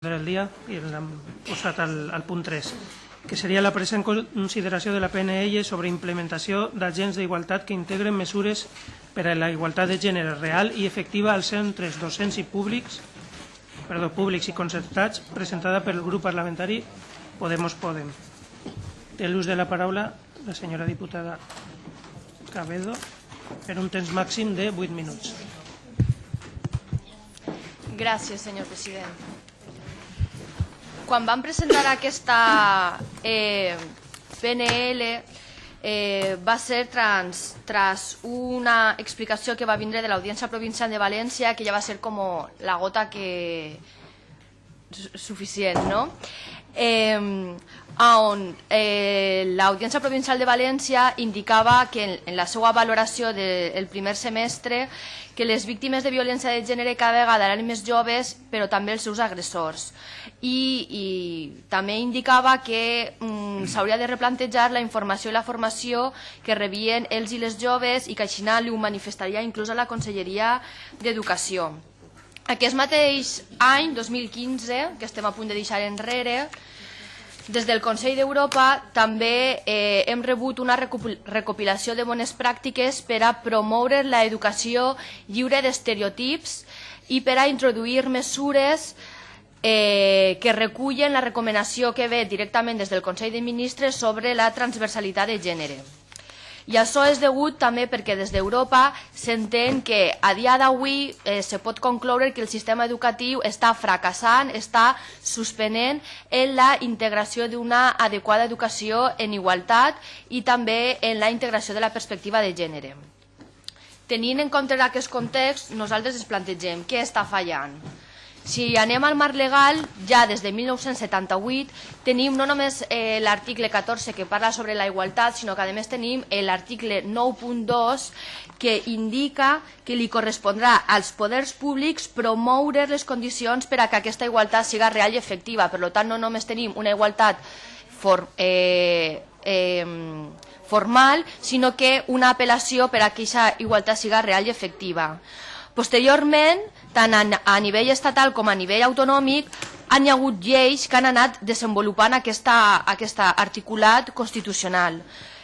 del dia i l'hem posat al, al punt 3, que seria la present consideració de la PNL sobre implementació d'agents d'igualtat que integren mesures per a la igualtat de gènere real i efectiva als centres docents i públics, perdó, públics i concertats, presentada pel grup parlamentari Podemos Podem. Té l'ús de la paraula la senyora diputada Cabedo per un temps màxim de 8 minuts. Gràcies, senyor president quan vam presentar aquesta eh, PNL eh, va ser trans, tras una explicació que va vindre de l'Audiència Provincial de València que ja va ser com la gota que suficient, no? Eh, on eh, l'Audiència Provincial de València indicava que en, en la seva valoració del de, primer semestre que les víctimes de violència de gènere cada vegada eren més joves, però també els seus agressors. I, i també indicava que mm, s'hauria de replantejar la informació i la formació que rebien els i les joves i que així ho manifestaria inclús a la Conselleria d'Educació. Aquest mateix any, 2015, que estem a punt de deixar enrere, des del Consell d'Europa també eh, hem rebut una recopilació de bones pràctiques per a promoure l'educació lliure d'estereotips i per a introduir mesures eh, que recullen la recomanació que ve directament des del Consell de Ministres sobre la transversalitat de gènere. I això és degut també perquè des d'Europa s'entén que a dia d'avui eh, se pot concloure que el sistema educatiu està fracassant, està suspenent en la integració d'una adequada educació en igualtat i també en la integració de la perspectiva de gènere. Tenint en compte aquest context, nosaltres ens plantegem què està fallant. Si anem al marc legal, ja des de 1978 tenim no només eh, l'article 14 que parla sobre la igualtat, sinó que a més tenim l'article 9.2 que indica que li correspondrà als poders públics promoure les condicions per a que aquesta igualtat siga real i efectiva. Per tant, no només tenim una igualtat for, eh, eh, formal, sinó que una apel·lació per a que aquesta igualtat siga real i efectiva. Posteriorment, tant a, a nivell estatal com a nivell autonòmic, han hi ha hagut lleis que han anat desenvolupant aquesta, aquesta articulat constitucional.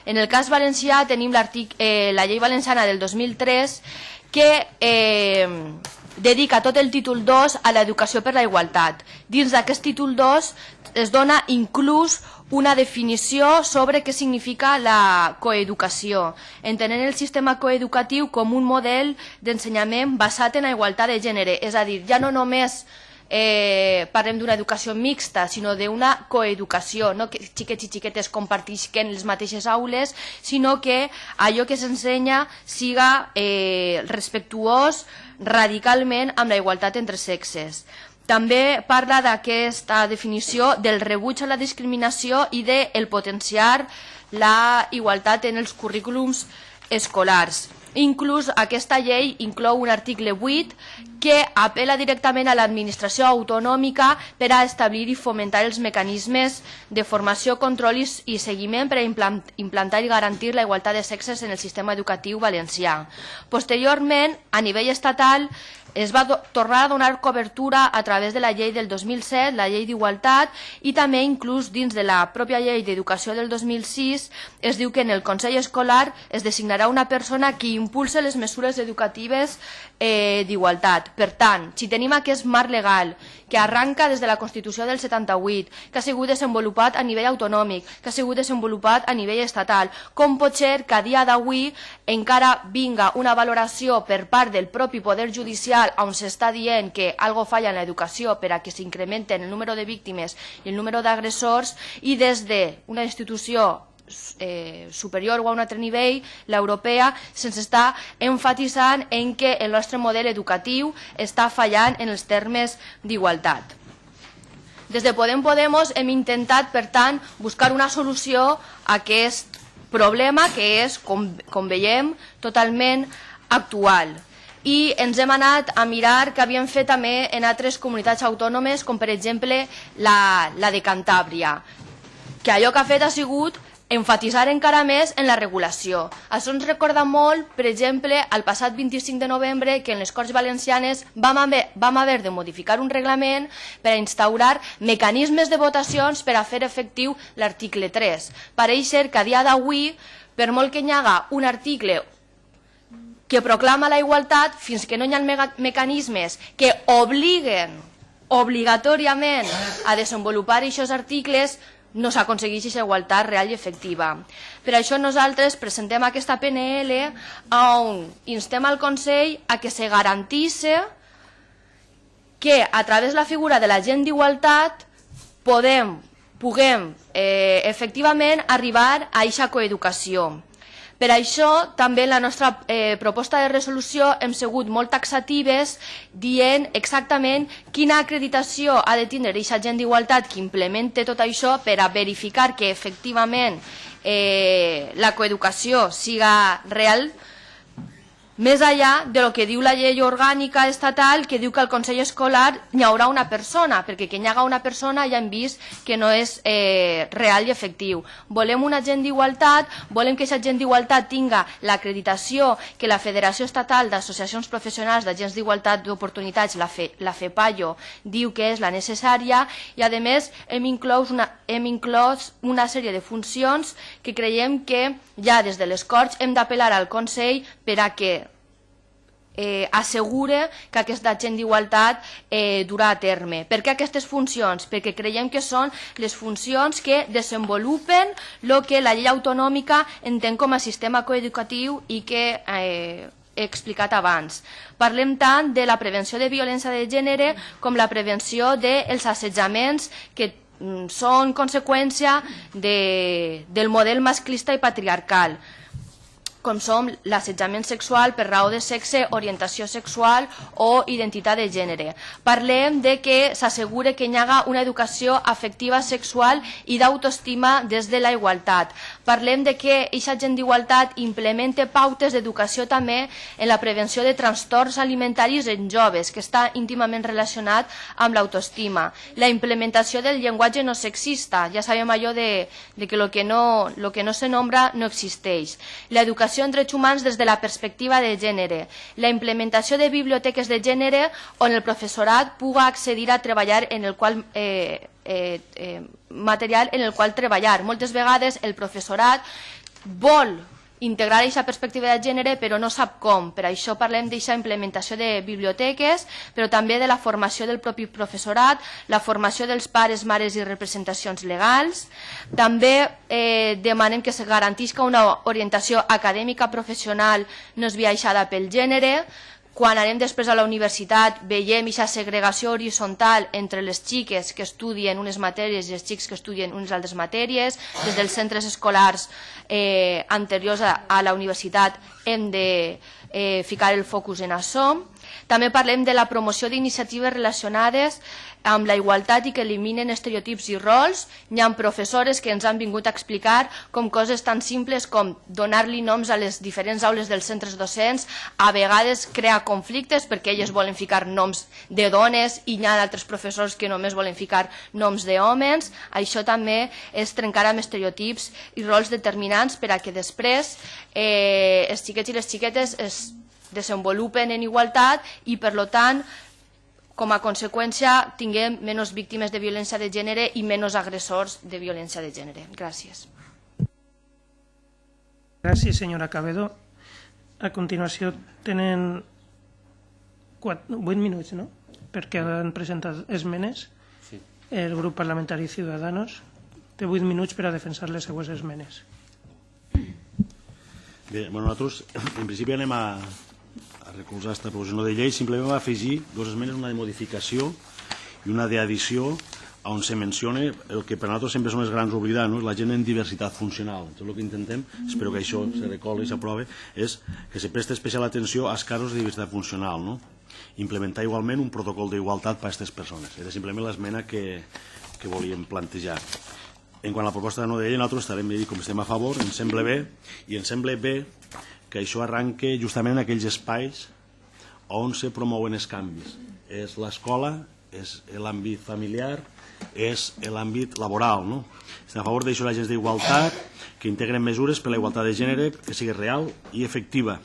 En el cas valencià tenim eh, la llei valenciana del 2003 que eh, dedica tot el títol 2 a l'educació per la igualtat. Dins d'aquest títol 2 es dona inclús una definició sobre què significa la coeducació, entenent el sistema coeducatiu com un model d'ensenyament basat en la igualtat de gènere, és a dir, ja no només eh, parlem d'una educació mixta, sinó d'una coeducació, no que xiquets i xiquetes compartisquen les mateixes aules, sinó que allò que s'ensenya siga eh, respectuós radicalment amb la igualtat entre sexes. També parla d'aquesta definició del rebuig a la discriminació i de el potenciar la igualtat en els currículums escolars. Inclús aquesta llei inclou un article 8 que apela directament a l'administració autonòmica per a establir i fomentar els mecanismes de formació, control i seguiment per a implantar i garantir la igualtat de sexes en el sistema educatiu valencià. Posteriorment, a nivell estatal, es va tornar a donar cobertura a través de la llei del 2007, la llei d'Igualtat, i també inclús dins de la pròpia llei d'Educació del 2006 es diu que en el Consell Escolar es designarà una persona que impulse les mesures educatives eh, d'igualtat. Per tant, si tenim aquest marc legal que arranca des de la Constitució del 78, que ha sigut desenvolupat a nivell autonòmic, que ha sigut desenvolupat a nivell estatal, com pot ser que a dia d'avui encara vinga una valoració per part del propi Poder Judicial on s'està dient que algo falla en l'educació per a que s'incrementen el número de víctimes i el número d'agressors i des d'una institució eh, superior o a un altre nivell, l'europea, se'ns està enfatitzant en que el nostre model educatiu està fallant en els termes d'igualtat. Des de Podem Podemos hem intentat, per tant, buscar una solució a aquest problema que és, com, com veiem, totalment actual i ens hem anat a mirar que havien fet també en altres comunitats autònomes, com per exemple la, la de Cantàbria, que allò que ha fet ha sigut enfatitzar encara més en la regulació. Això ens recorda molt, per exemple, al passat 25 de novembre que en les Corts Valencianes vam haver, vam haver de modificar un reglament per a instaurar mecanismes de votacions per a fer efectiu l'article 3. Pareix ser que a dia d'avui, per molt que hi haga un article que proclama la igualtat, fins que no hi ha mecanismes que obliguen obligatòriament a desenvolupar aquests articles, no s'aconsegueix aquesta igualtat real i efectiva. Per això nosaltres presentem aquesta PNL on instem al Consell a que se garantisse que a través de la figura de l'agent d'igualtat podem, puguem eh, efectivament arribar a aquesta coeducació. Per això, també la nostra eh, proposta de resolució hem sigut molt taxatives dient exactament quina acreditació ha de tindre aquesta gent d'igualtat que implemente tot això per a verificar que efectivament eh, la coeducació siga real, més allà de lo que diu la llei orgànica estatal que diu que al Consell Escolar hi haurà una persona, perquè que hi haga una persona ja hem vist que no és eh, real i efectiu. Volem una gent d'igualtat, volem que aquesta gent d'igualtat tinga l'acreditació que la Federació Estatal d'Associacions Professionals d'Agents d'Igualtat d'Oportunitats, la, Fe, la FEPAIO, diu que és la necessària i a més hem inclòs, una, hem inclòs una sèrie de funcions que creiem que ja des de les Corts hem d'apel·lar al Consell per a que eh, assegure que aquesta agent d'igualtat eh, durà a terme. Per què aquestes funcions? Perquè creiem que són les funcions que desenvolupen el que la llei autonòmica entén com a sistema coeducatiu i que eh, he explicat abans. Parlem tant de la prevenció de violència de gènere com la prevenció dels assetjaments que són conseqüència de, del model masclista i patriarcal com som l'assetjament sexual per raó de sexe, orientació sexual o identitat de gènere. Parlem de que s'assegure que hi haga una educació afectiva sexual i d'autoestima des de la igualtat. Parlem de que aquesta gent d'igualtat implemente pautes d'educació també en la prevenció de trastorns alimentaris en joves, que està íntimament relacionat amb l'autoestima. La implementació del llenguatge no sexista, ja sabem allò de, de que el que no, lo que no se nombra no existeix. L'educació en drets humans des de la perspectiva de gènere, la implementació de biblioteques de gènere on el professorat puga accedir a treballar en el qual eh, eh, eh, material en el qual treballar. Moltes vegades el professorat vol integrar aquesta perspectiva de gènere però no sap com. Per això parlem d'aquesta implementació de biblioteques, però també de la formació del propi professorat, la formació dels pares, mares i representacions legals. També eh, demanem que se garantisca una orientació acadèmica professional no esbiaixada pel gènere, quan anem després a la universitat veiem aquesta segregació horitzontal entre les xiques que estudien unes matèries i els xics que estudien unes altres matèries. Des dels centres escolars eh, anteriors a, a la universitat hem de eh, ficar el focus en això. També parlem de la promoció d'iniciatives relacionades amb la igualtat i que eliminen estereotips i rols. Hi ha professores que ens han vingut a explicar com coses tan simples com donar-li noms a les diferents aules dels centres docents a vegades crea conflictes perquè elles volen ficar noms de dones i hi ha altres professors que només volen ficar noms d'homes. Això també és trencar amb estereotips i rols determinants per a que després eh, els xiquets i les xiquetes es desenvolupen en igualtat i per tant com a conseqüència tinguem menys víctimes de violència de gènere i menys agressors de violència de gènere. Gràcies. Gràcies, senyora Cabedo. A continuació tenen 4, 8 minuts, no?, perquè han presentat esmenes. Sí. El grup parlamentari Ciudadanos té 8 minuts per a defensar les seues esmenes. Bé, bueno, nosaltres en principi anem a, recolzar aquesta proposició de llei, simplement va afegir dues esmenes, una de modificació i una d'addició on se menciona el que per nosaltres sempre són les grans oblidats, no? la gent en diversitat funcional. Tot el que intentem, espero que això se recoli i s'aprove, és que se preste especial atenció als casos de diversitat funcional. No? Implementar igualment un protocol d'igualtat per a aquestes persones. Era simplement l'esmena que, que volíem plantejar. En quant a la proposta de no de llei, nosaltres estarem, com estem a favor, ens sembla bé, i ens sembla bé que això arranque justament en aquells espais on se promouen els canvis. És l'escola, és l'àmbit familiar, és l'àmbit laboral. No? Estem a favor d'això l'agents d'igualtat, que integren mesures per la igualtat de gènere que sigui real i efectiva.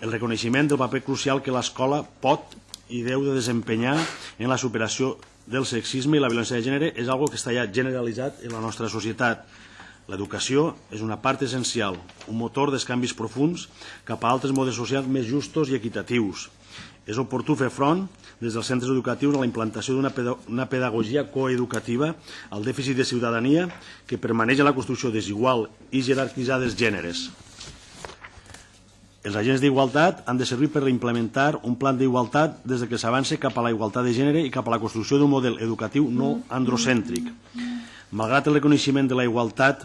El reconeixement del paper crucial que l'escola pot i deu de desempenyar en la superació del sexisme i la violència de gènere és algo que està ja generalitzat en la nostra societat. L'educació és una part essencial, un motor dels canvis profuns cap a altres modes socials més justos i equitatius. És oportú fer front des dels centres educatius a la implantació d'una pedagogia coeducativa al dèficit de ciutadania que permaneix en la construcció desigual i jerarquitzada dels gèneres. Els agents d'igualtat han de servir per implementar un plan d'igualtat des de que s'avance cap a la igualtat de gènere i cap a la construcció d'un model educatiu no androcèntric. Malgrat el reconeixement de la igualtat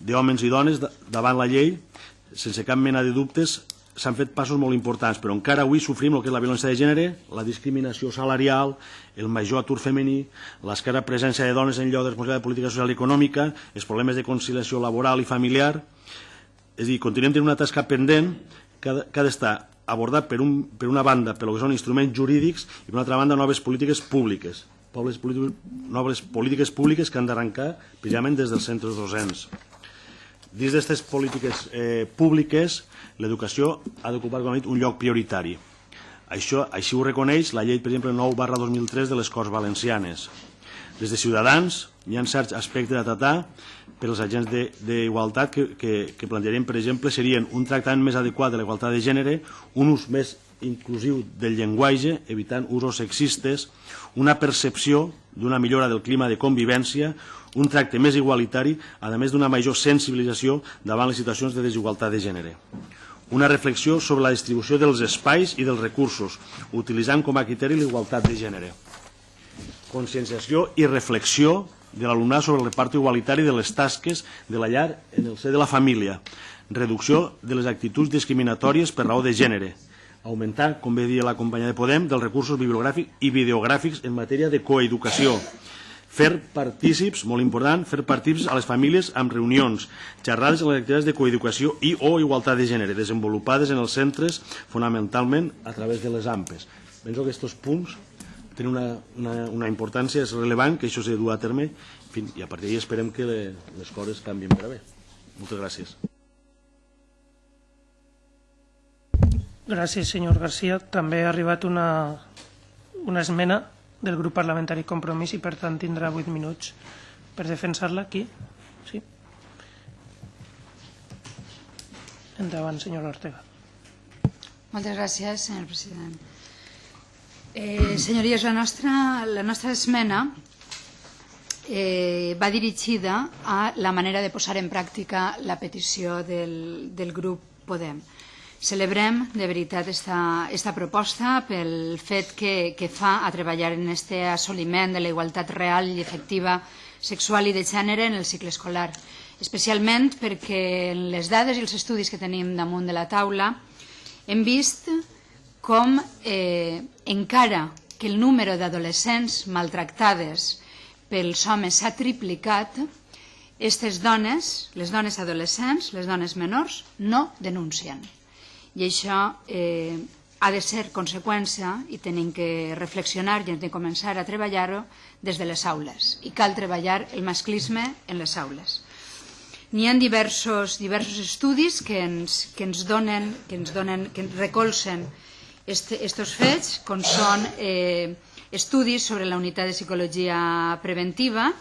d'homes i dones davant la llei, sense cap mena de dubtes, s'han fet passos molt importants, però encara avui sofrim el que és la violència de gènere, la discriminació salarial, el major atur femení, l'esquerra presència de dones en lloc de responsabilitat de política social i econòmica, els problemes de conciliació laboral i familiar. És a dir, continuem tenint una tasca pendent que ha d'estar abordat per, un, per una banda per lo que són instruments jurídics i per una altra banda noves polítiques públiques, noves polítiques públiques que han d'arrencar precisament des dels centres docents. Dins d'aquestes polítiques eh, públiques, l'educació ha d'ocupar un lloc prioritari. Això, així ho reconeix la llei, per exemple, 9 barra 2003 de les Corts Valencianes. Des de Ciutadans hi ha certs aspectes a tratar per als agents d'igualtat que, que, que plantejarem, per exemple, serien un tractament més adequat de la igualtat de gènere, un ús més inclusiu del llenguatge, evitant usos sexistes, una percepció d'una millora del clima de convivència, un tracte més igualitari, a més d'una major sensibilització davant les situacions de desigualtat de gènere. Una reflexió sobre la distribució dels espais i dels recursos, utilitzant com a criteri l'igualtat de gènere. Conscienciació i reflexió de l'alumnat sobre el repart igualitari de les tasques de la llar en el ser de la família. Reducció de les actituds discriminatòries per raó de gènere. Augmentar, com bé dia la companya de Podem, dels recursos bibliogràfics i videogràfics en matèria de coeducació fer partícips, molt important, fer partícips a les famílies amb reunions, xerrades en les activitats de coeducació i o igualtat de gènere, desenvolupades en els centres fonamentalment a través de les AMPES. Penso que aquests punts tenen una, una, una importància, és rellevant que això s'ha de dur a terme en fi, i a partir d'ahir esperem que le, les coses canvien per a bé. Moltes gràcies. Gràcies, senyor Garcia. També ha arribat una, una esmena del grup parlamentari Compromís i per tant tindrà 8 minuts per defensar-la aquí. Sí. Endavant, senyor Ortega. Moltes gràcies, senyor president. Eh, senyories, la nostra, la nostra esmena eh, va dirigida a la manera de posar en pràctica la petició del, del grup Podem. Celebrem de veritat esta, esta proposta pel fet que, que fa a treballar en este assoliment de la igualtat real i efectiva sexual i de gènere en el cicle escolar, especialment perquè en les dades i els estudis que tenim damunt de la taula hem vist com eh, encara que el número d'adolescents maltractades pels homes s'ha triplicat, aquestes dones, les dones adolescents, les dones menors, no denuncien i això eh, ha de ser conseqüència i tenim que reflexionar i hem de començar a treballar-ho des de les aules i cal treballar el masclisme en les aules. N'hi ha diversos, diversos estudis que ens, que ens donen, que ens, donen, que ens recolzen estos fets, com són eh, estudis sobre la unitat de psicologia preventiva,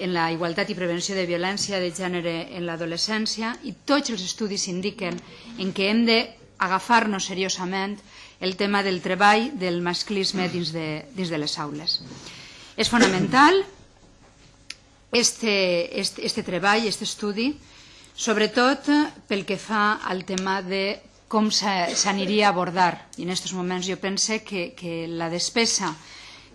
en la igualtat i prevenció de violència de gènere en l'adolescència i tots els estudis indiquen en què hem de agafar-nos seriosament el tema del treball del masclisme dins de, dins de les aules. És fonamental este, este, este treball, este estudi, sobretot pel que fa al tema de com s'aniria a abordar. I en aquests moments jo pense que, que la despesa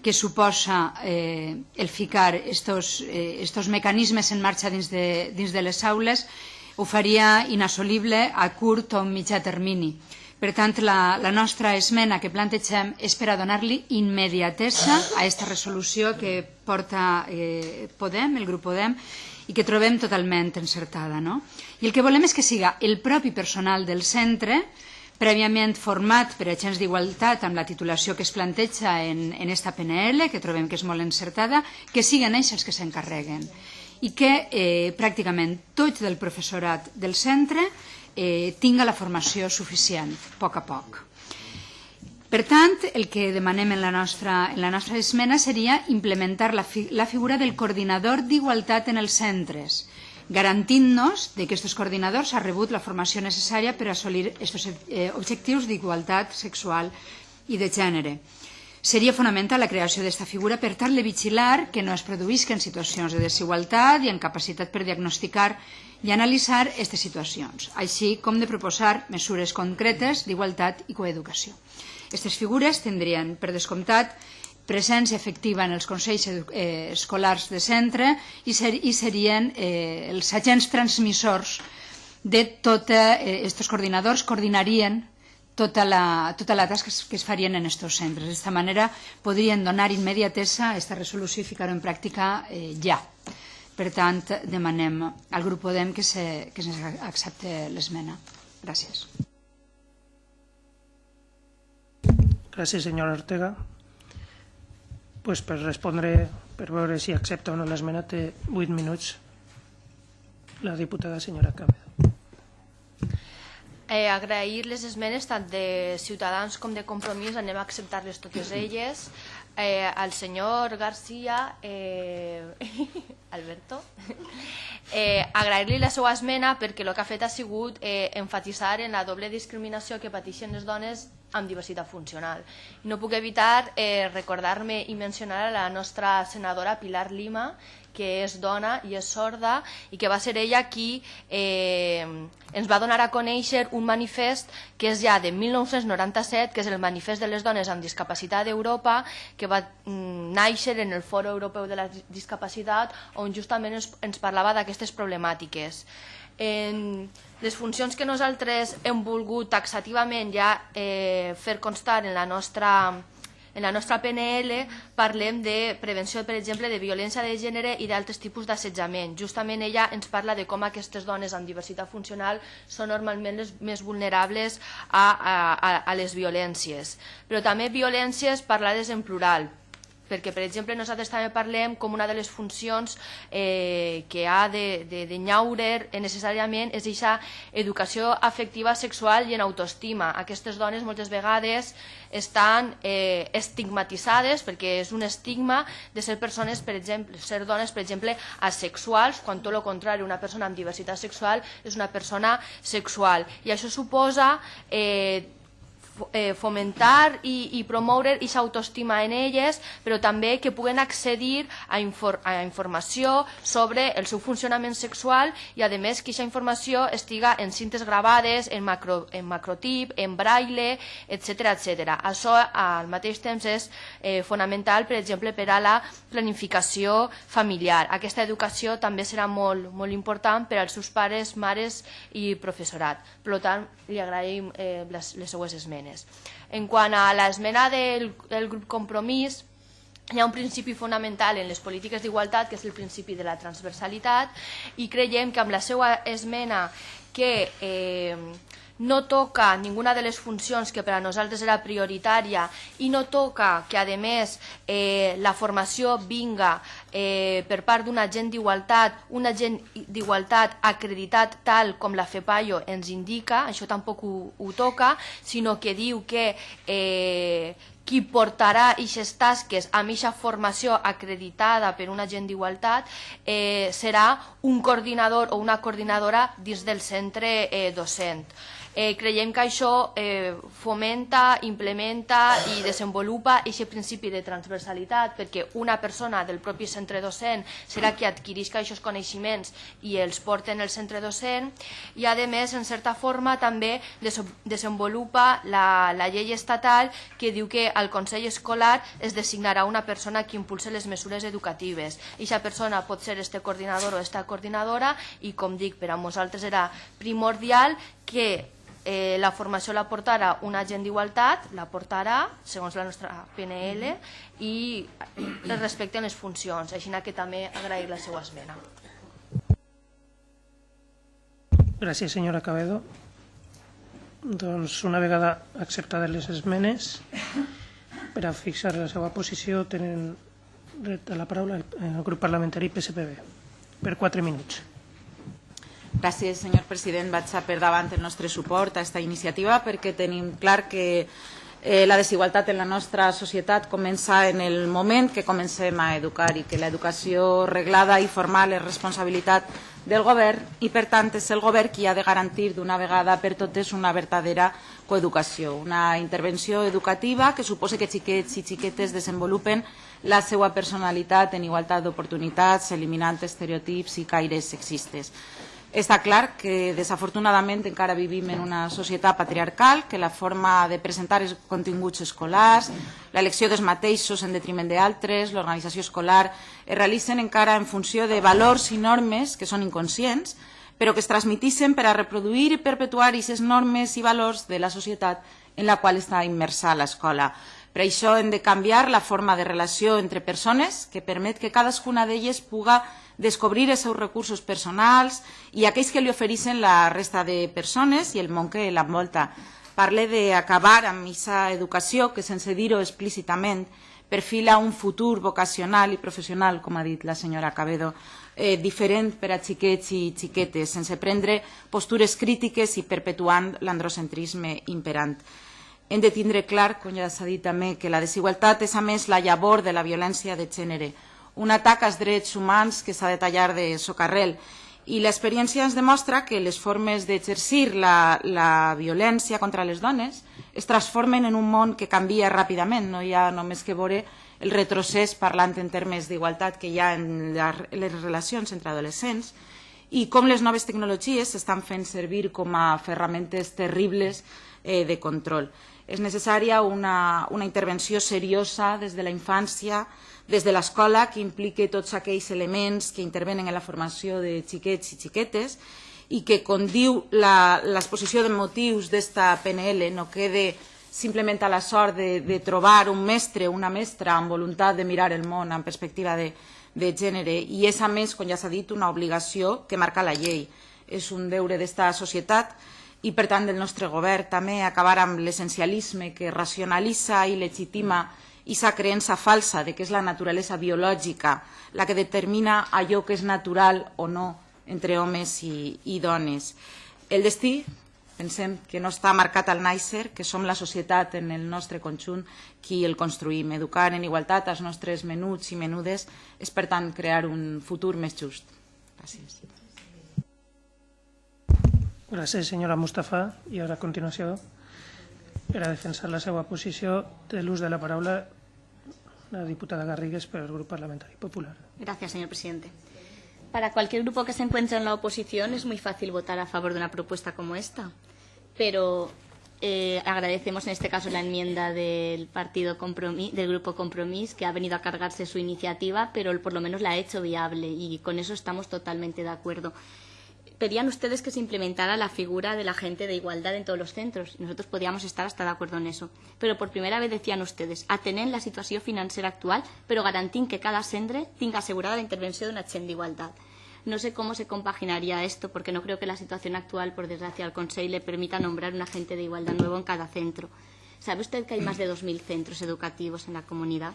que suposa eh, el ficar estos, eh, estos mecanismes en marxa dins de, dins de les aules ho faria inassolible a curt o mitjà termini. Per tant, la, la nostra esmena que plantegem és per a donar-li immediatesa a aquesta resolució que porta eh, Podem, el grup Podem, i que trobem totalment encertada. No? I el que volem és que siga el propi personal del centre prèviament format per agents d'igualtat amb la titulació que es planteja en, en PNL, que trobem que és molt encertada, que siguen ells els que s'encarreguen i que eh, pràcticament tot del professorat del centre eh, tinga la formació suficient, a poc a poc. Per tant, el que demanem en la nostra, en la nostra esmena seria implementar la, fi, la figura del coordinador d'igualtat en els centres, garantint-nos que aquests coordinadors han rebut la formació necessària per assolir aquests eh, objectius d'igualtat sexual i de gènere. Seria fonamental la creació d'aquesta figura per tal de vigilar que no es produïsquen situacions de desigualtat i en capacitat per diagnosticar i analitzar aquestes situacions, així com de proposar mesures concretes d'igualtat i coeducació. Aquestes figures tindrien, per descomptat, presència efectiva en els consells eh, escolars de centre i, ser, i serien eh, els agents transmissors de tots eh, aquests coordinadors, coordinarien tota la, tota la tasca que es farien en aquests centres. D'esta manera podrien donar immediatesa aquesta resolució i ficar-ho en pràctica eh, ja. Per tant, demanem al grup Podem que se, que se accepte l'esmena. Gràcies. Gràcies, senyora Ortega pues, per respondre, per veure si accepta o no l'esmena, té 8 minuts la diputada senyora Camedo. Eh, agrair les esmenes tant de Ciutadans com de Compromís, anem a acceptar-les totes elles. Eh, al senyor Garcia, eh, Alberto, eh, agrair-li la seva esmena perquè el que ha fet ha sigut eh, enfatitzar en la doble discriminació que pateixen les dones amb diversitat funcional. No puc evitar eh, recordar-me i mencionar a la nostra senadora Pilar Lima, que és dona i és sorda i que va ser ella qui eh, ens va donar a conèixer un manifest que és ja de 1997, que és el manifest de les dones amb discapacitat d'Europa, que va mm, néixer en el Foro Europeu de la Discapacitat, on justament ens, ens parlava d'aquestes problemàtiques. En les funcions que nosaltres hem volgut taxativament ja eh, fer constar en la nostra en la nostra PNL parlem de prevenció, per exemple, de violència de gènere i d'altres tipus d'assetjament. Justament ella ens parla de com aquestes dones amb diversitat funcional són normalment les més vulnerables a, a, a les violències. Però també violències parlades en plural, perquè, per exemple, nosaltres també parlem com una de les funcions eh, que ha de, de, de nyaure necessàriament és aquesta educació afectiva, sexual i en autoestima. Aquestes dones moltes vegades estan eh, estigmatitzades perquè és un estigma de ser persones, per exemple, ser dones, per exemple, asexuals, quan tot el contrari, una persona amb diversitat sexual és una persona sexual. I això suposa eh, fomentar i, i promoure aquesta autoestima en elles, però també que puguen accedir a, infor a informació sobre el seu funcionament sexual i, a més, que aquesta informació estiga en cintes gravades, en, macro, en macrotip, en braille, etc etc. Això, al mateix temps, és eh, fonamental, per exemple, per a la planificació familiar. Aquesta educació també serà molt, molt important per als seus pares, mares i professorat. Per tant, li agraïm eh, les, les seues esmenes. En quant a l'esmena del, del grup Compromís, hi ha un principi fonamental en les polítiques d'igualtat, que és el principi de la transversalitat, i creiem que amb la seva esmena que eh, no toca ninguna de les funcions que per a nosaltres era prioritària i no toca que, a més, eh, la formació vinga eh, per part d'un agent d'igualtat, un agent d'igualtat acreditat tal com la FEPAIO ens indica, això tampoc ho, ho toca, sinó que diu que eh, qui portarà aquestes tasques amb aquesta formació acreditada per un agent d'igualtat eh, serà un coordinador o una coordinadora dins del centre eh, docent. Eh, creiem que això eh, fomenta, implementa i desenvolupa aquest principi de transversalitat perquè una persona del propi centre docent serà qui adquireix aquests coneixements i els porta en el centre docent i a més, en certa forma, també desenvolupa la, la llei estatal que diu que al Consell Escolar es designarà una persona que impulse les mesures educatives. Aquesta persona pot ser este coordinador o esta coordinadora i, com dic, per a nosaltres era primordial que eh, la formació la portarà un agent d'igualtat, la portarà, segons la nostra PNL, i es respecten les funcions, així que també agrair la seva esmena. Gràcies, senyora Cabedo. Doncs una vegada acceptades les esmenes, per a fixar la seva posició tenen dret a la paraula el grup parlamentari PSPB per quatre minuts. Gràcies, senyor president. Vaig a per davant el nostre suport a aquesta iniciativa perquè tenim clar que eh, la desigualtat en la nostra societat comença en el moment que comencem a educar i que l'educació reglada i formal és responsabilitat del govern i, per tant, és el govern qui ha de garantir d'una vegada per totes una verdadera coeducació, una intervenció educativa que suposa que xiquets i xiquetes desenvolupen la seva personalitat en igualtat d'oportunitats, eliminant estereotips i caires sexistes. Està clar que desafortunadament encara vivim en una societat patriarcal, que la forma de presentar els continguts escolars, l'elecció dels mateixos en detriment d'altres, l'organització escolar, es realitzen encara en funció de valors i normes que són inconscients, però que es transmitissen per a reproduir i perpetuar aquestes normes i valors de la societat en la qual està immersa l'escola. Per això hem de canviar la forma de relació entre persones que permet que cadascuna d'elles puga descobrir els seus recursos personals i aquells que li ofereixen la resta de persones i el món que l'envolta. Parle d'acabar amb aquesta educació que, sense dir-ho explícitament, perfila un futur vocacional i professional, com ha dit la senyora Cabedo, eh, diferent per a xiquets i xiquetes, sense prendre postures crítiques i perpetuant l'androcentrisme imperant. Hem de tindre clar, com ja s'ha dit també, que la desigualtat és a més la llavor de la violència de gènere, un atac als drets humans que s'ha de tallar de socarrel. I l'experiència ens demostra que les formes d'exercir la, la violència contra les dones es transformen en un món que canvia ràpidament. No hi ha només que veure el retrocés parlant en termes d'igualtat que hi ha en les relacions entre adolescents i com les noves tecnologies s'estan fent servir com a ferramentes terribles eh, de control. És necessària una, una intervenció seriosa des de la infància, des de l'escola, que impliqui tots aquells elements que intervenen en la formació de xiquets i xiquetes i que, com diu l'exposició de motius d'esta PNL, no quede simplement a la sort de, de trobar un mestre o una mestra amb voluntat de mirar el món en perspectiva de, de gènere i és, a més, com ja s'ha dit, una obligació que marca la llei. És un deure d'esta societat i, per tant, del nostre govern també acabar amb l'essencialisme que racionalitza i legitima aquesta creença falsa de que és la naturalesa biològica la que determina allò que és natural o no entre homes i, i dones. El destí, pensem que no està marcat al nàixer, que som la societat en el nostre conjunt qui el construïm. Educar en igualtat als nostres menuts i menudes és, per tant, crear un futur més just. Gràcies. Gràcies, senyora Mustafa. I ara, a continuació, per defensar la seva posició, té l'ús de la paraula la diputada Garrigues per al Grup Parlamentari Popular. Gracias, señor presidente. Para cualquier grupo que se encuentre en la oposición es muy fácil votar a favor de una propuesta como esta, pero eh, agradecemos en este caso la enmienda del partido Compromís, del grupo Compromís, que ha venido a cargarse su iniciativa, pero por lo menos la ha hecho viable y con eso estamos totalmente de acuerdo pedían ustedes que se implementara la figura del agente de igualdad en todos los centros. Nosotros podíamos estar hasta de acuerdo en eso. Pero por primera vez decían ustedes, atenen la situació financera actual, però garantim que cada centre tinga asegurada la intervenció d'un agent d'igualtat. No sé cómo se compaginaría esto, porque no creo que la situación actual, por desgracia, al Consejo le permita nombrar un agente de igualdad nuevo en cada centro. ¿Sabe usted que hay más de 2.000 centros educativos en la comunidad?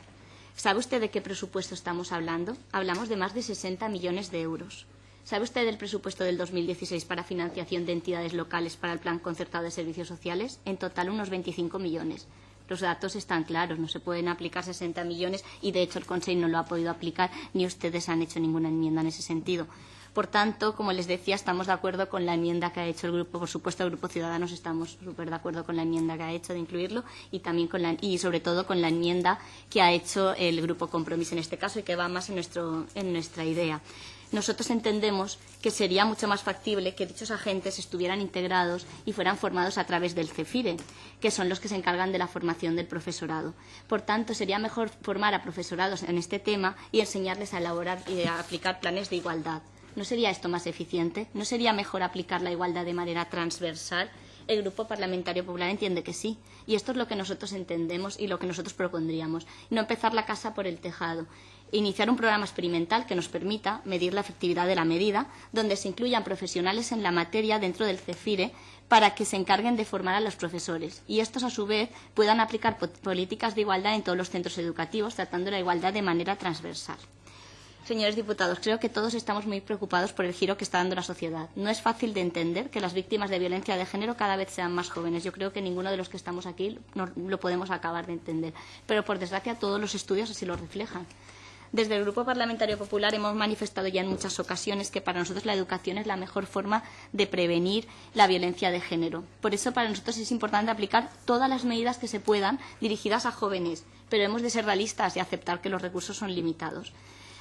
¿Sabe usted de qué presupuesto estamos hablando? Hablamos de más de 60 millones de euros. ¿Sabe usted el presupuesto del 2016 para financiación de entidades locales para el Plan Concertado de Servicios Sociales? En total, unos 25 millones. Los datos están claros, no se pueden aplicar 60 millones y, de hecho, el Consejo no lo ha podido aplicar ni ustedes han hecho ninguna enmienda en ese sentido. Por tanto, como les decía, estamos de acuerdo con la enmienda que ha hecho el grupo. Por supuesto, el Grupo Ciudadanos estamos súper de acuerdo con la enmienda que ha hecho de incluirlo y también con la, y sobre todo con la enmienda que ha hecho el Grupo Compromiso en este caso y que va más en, nuestro, en nuestra idea nosotros entendemos que sería mucho más factible que dichos agentes estuvieran integrados y fueran formados a través del CEFIRE, que son los que se encargan de la formación del profesorado. Por tanto, sería mejor formar a profesorados en este tema y enseñarles a elaborar y a aplicar planes de igualdad. ¿No sería esto más eficiente? ¿No sería mejor aplicar la igualdad de manera transversal? El Grupo Parlamentario Popular entiende que sí. Y esto es lo que nosotros entendemos y lo que nosotros propondríamos. No empezar la casa por el tejado iniciar un programa experimental que nos permita medir la efectividad de la medida, donde se incluyan profesionales en la materia dentro del CEFIRE para que se encarguen de formar a los profesores y estos, a su vez, puedan aplicar políticas de igualdad en todos los centros educativos, tratando la igualdad de manera transversal. Señores diputados, creo que todos estamos muy preocupados por el giro que está dando la sociedad. No es fácil de entender que las víctimas de violencia de género cada vez sean más jóvenes. Yo creo que ninguno de los que estamos aquí lo podemos acabar de entender. Pero, por desgracia, todos los estudios así lo reflejan. Desde el Grupo Parlamentario Popular hemos manifestado ya en muchas ocasiones que para nosotros la educación es la mejor forma de prevenir la violencia de género. Por eso para nosotros es importante aplicar todas las medidas que se puedan dirigidas a jóvenes, pero hemos de ser realistas y aceptar que los recursos son limitados.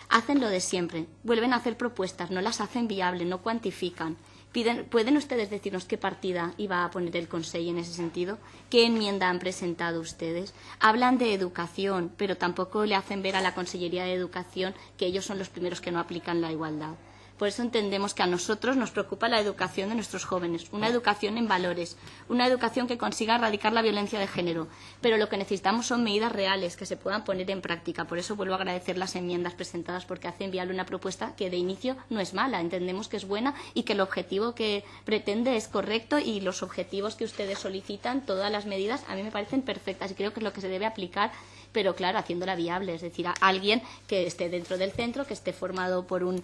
Hacen lo de siempre, vuelven a hacer propuestas, no las hacen viables, no cuantifican. ¿Pueden ustedes decirnos qué partida iba a poner el Consejo en ese sentido? ¿Qué enmienda han presentado ustedes? Hablan de educación, pero tampoco le hacen ver a la Consellería de Educación que ellos son los primeros que no aplican la igualdad. Por eso entendemos que a nosotros nos preocupa la educación de nuestros jóvenes, una educación en valores, una educación que consiga erradicar la violencia de género. Pero lo que necesitamos son medidas reales que se puedan poner en práctica. Por eso vuelvo a agradecer las enmiendas presentadas porque hacen viable una propuesta que de inicio no es mala. Entendemos que es buena y que el objetivo que pretende es correcto y los objetivos que ustedes solicitan, todas las medidas, a mí me parecen perfectas y creo que es lo que se debe aplicar pero claro, haciéndola viable, es decir, a alguien que esté dentro del centro, que esté formado por un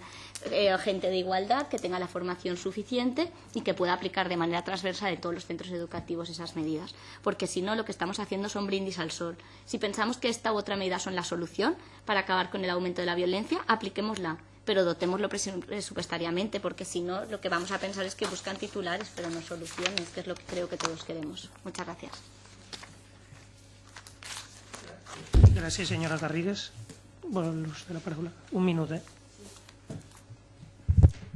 eh, agente de igualdad, que tenga la formación suficiente y que pueda aplicar de manera transversal en todos los centros educativos esas medidas. Porque si no, lo que estamos haciendo son brindis al sol. Si pensamos que esta u otra medida son la solución para acabar con el aumento de la violencia, apliquémosla pero dotémoslo presupuestariamente, porque si no, lo que vamos a pensar es que buscan titulares, pero no soluciones, que es lo que creo que todos queremos. Muchas gracias. Gràcies, senyora Garrigues. Vol l'ús de la paraula? Un minut, eh?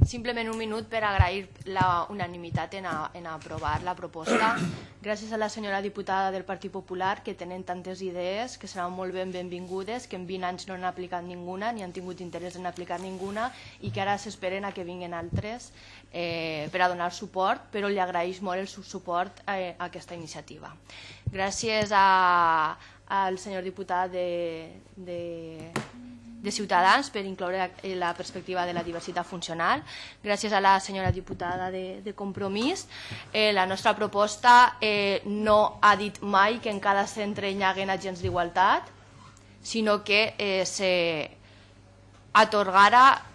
Simplement un minut per agrair la unanimitat en, a, en aprovar la proposta. Gràcies a la senyora diputada del Partit Popular que tenen tantes idees, que seran molt ben benvingudes, que en 20 anys no han aplicat ninguna, ni han tingut interès en aplicar ninguna i que ara s'esperen a que vinguin altres eh, per a donar suport, però li agraeix molt el suport a, a aquesta iniciativa. Gràcies a, al senyor diputat de, de, de Ciutadans per incloure la perspectiva de la diversitat funcional. Gràcies a la senyora diputada de, de Compromís. Eh, la nostra proposta eh, no ha dit mai que en cada centre hi haguen agents d'igualtat, sinó que eh, se atorgara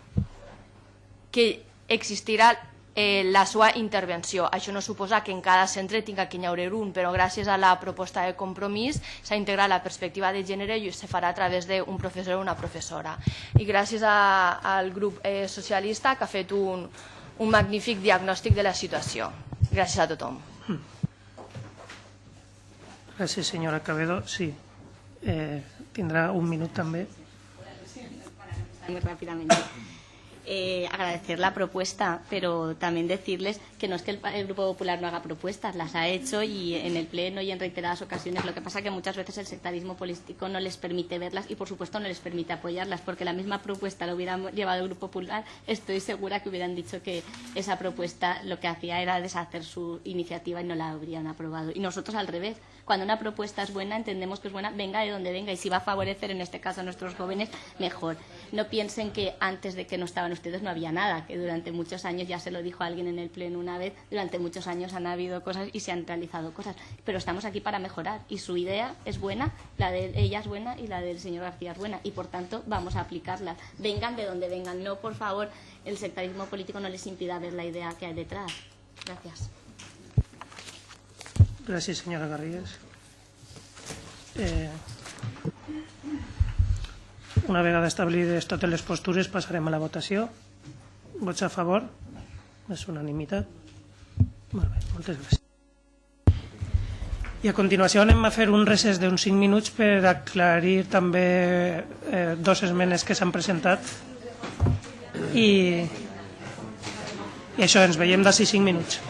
que existirà eh, la seva intervenció. Això no suposa que en cada centre tinga que hi un, però gràcies a la proposta de compromís s'ha integrat la perspectiva de gènere i se farà a través d'un professor o una professora. I gràcies a, al grup eh, socialista que ha fet un, un magnífic diagnòstic de la situació. Gràcies a tothom. Gràcies, senyora Cabedo. Sí, eh, tindrà un minut també. Muy rápidamente eh, agradecer la propuesta, pero también decirles que no es que el, el, Grupo Popular no haga propuestas, las ha hecho y en el Pleno y en reiteradas ocasiones. Lo que pasa es que muchas veces el sectarismo político no les permite verlas y, por supuesto, no les permite apoyarlas, porque la misma propuesta la hubiera llevado el Grupo Popular, estoy segura que hubieran dicho que esa propuesta lo que hacía era deshacer su iniciativa y no la habrían aprobado. Y nosotros al revés cuando una propuesta es buena, entendemos que es buena, venga de donde venga y si va a favorecer en este caso a nuestros jóvenes, mejor. No piensen que antes de que no estaban ustedes no había nada, que durante muchos años, ya se lo dijo alguien en el pleno una vez, durante muchos años han habido cosas y se han realizado cosas, pero estamos aquí para mejorar y su idea es buena, la de ella es buena y la del señor García es buena y por tanto vamos a aplicarla. Vengan de donde vengan, no por favor el sectarismo político no les impida ver la idea que hay detrás. Gracias. Gràcies, senyora Garrigues. Eh, una vegada establides totes les postures passarem a la votació. Vots a favor? És unanimitat. Molt bé, moltes gràcies. I a continuació anem a fer un recés d'uns 5 minuts per aclarir també eh, dos esmenes que s'han presentat i, i això, ens veiem d'ací 5 minuts.